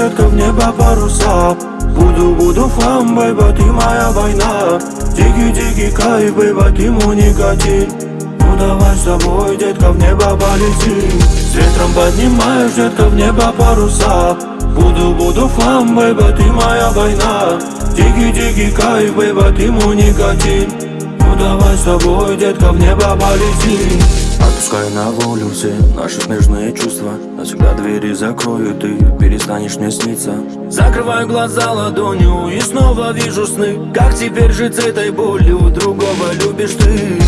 детка, в небо паруса. Буду, буду флам, бейба, ты моя война. Дикий-дикий кайф, бейба, ты мой никотин Ну давай с тобой, детка, в небо полетим С ветром поднимаешь, детка, в небо паруса. Буду, буду флам, бейба, ты моя война. Дикий-дикий кайф, бейба, ты мой никотин давай с тобой, детка, в небо полетим Отпускай на волю все наши нежные чувства. Навсегда двери закрою, ты перестанешь мне сниться. Закрываю глаза ладонью и снова вижу сны. Как теперь жить с этой болью, другого любишь ты?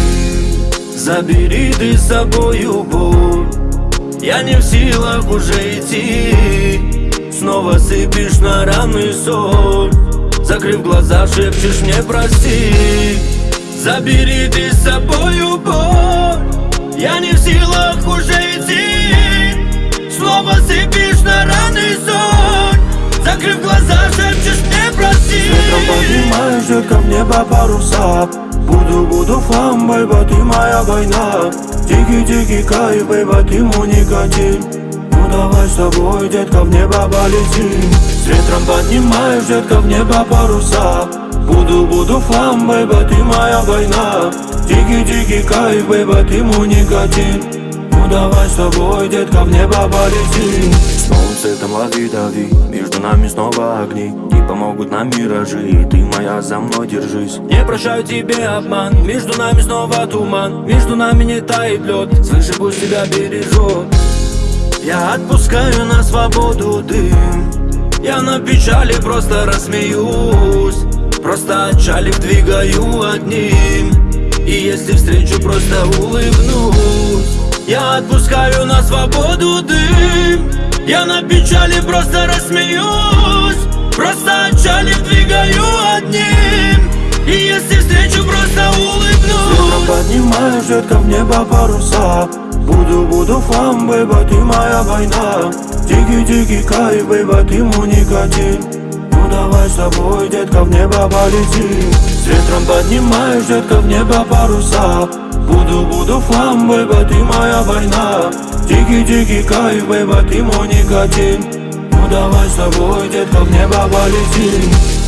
Забери ты с собою боль. Я не в силах уже идти. Снова сыпешь на раны соль. Закрыв глаза, шепчешь мне прости Забери ты с собою боль Я не в силах уже идти. Снова сыпешь на раны соль Закрыв глаза, шепчешь мне прости Ветром поднимаешь, детка, в небо паруса. Буду, буду флам, бейба, ты моя война. Дикий-дикий кайф, бейба, ты мой никотин Ну давай с тобой, детка, в небо полетим С ветром поднимаешь, детка, в небо паруса Буду, буду флам, бейба, ты моя война. Дикий-дикий кайф, бейба, ты мой никотин Ну давай с тобой, детка, в небо полетим С новым цветом лови-дави Между нами снова огни. Не помогут нам миражи ты моя за мной держись. Не прощаю тебе обман Между нами снова туман. Между нами не тает лед Свыше пусть тебя бережет. Я отпускаю на свободу дым. Я на печали просто рассмеюсь Просто отчалив двигаю одним. И если встречу, просто улыбнусь. Я отпускаю на свободу дым. Я на печали просто рассмеюсь. Просто отчалив двигаю одним. И если встречу, просто улыбнусь. Поднимаешь, детка, в небо паруса. Буду, буду флам, бейба, ты моя война. Дикий-дикий кайф, бейба, ты мой давай с тобой, детка, в небо полетим С ветром поднимаешь, детка, в небо паруса. Буду, буду флам, бейба, ты моя война. Дикий-дикий кайф, бейба, ты мой никотин. Ну давай с тобой, детка, в небо полетим